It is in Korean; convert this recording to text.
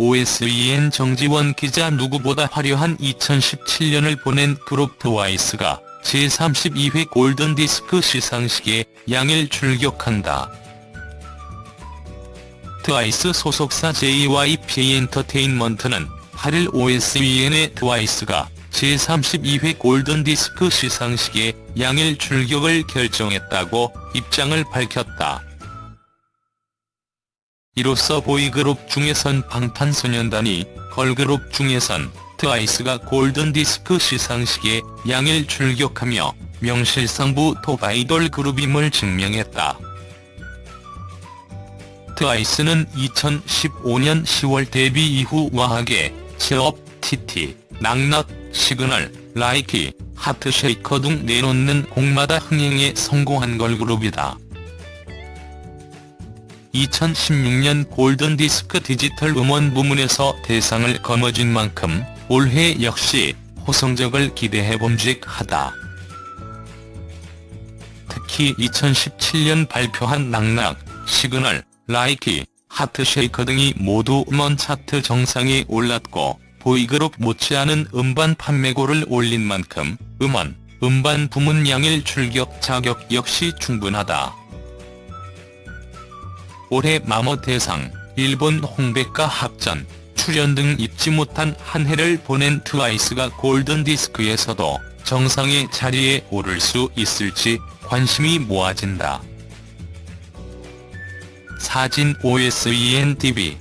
OSEN 정지원 기자 누구보다 화려한 2017년을 보낸 그룹 트와이스가 제32회 골든디스크 시상식에 양일 출격한다. 트와이스 소속사 JYP 엔터테인먼트는 8일 OSEN에 트와이스가 제32회 골든디스크 시상식에 양일 출격을 결정했다고 입장을 밝혔다. 이로써 보이그룹 중에선 방탄소년단이, 걸그룹 중에선 트와이스가 골든디스크 시상식에 양일 출격하며 명실상부 톱 아이돌 그룹임을 증명했다. 트와이스는 2015년 10월 데뷔 이후 OOH-AHH하게, CHEER UP, TT, KNOCK KNOCK, SIGNAL, LIKEY, HEART SHAKER 등 내놓는 곡마다 흥행에 성공한 걸그룹이다. 2016년 골든디스크 디지털 음원 부문에서 대상을 거머쥔 만큼 올해 역시 호성적을 기대해 봄직하다. 특히 2017년 발표한 KNOCK KNOCK, SIGNAL, LIKEY, HEART SHAKER 등이 모두 음원 차트 정상에 올랐고 보이그룹 못지않은 음반 판매고를 올린 만큼 음원, 음반 부문 양일 출격 자격 역시 충분하다. 올해 마모 대상, 일본 홍백가 합전, 출연 등 잊지 못한 한 해를 보낸 트와이스가 골든디스크에서도 정상의 자리에 오를 수 있을지 관심이 모아진다. 사진 OSEN TV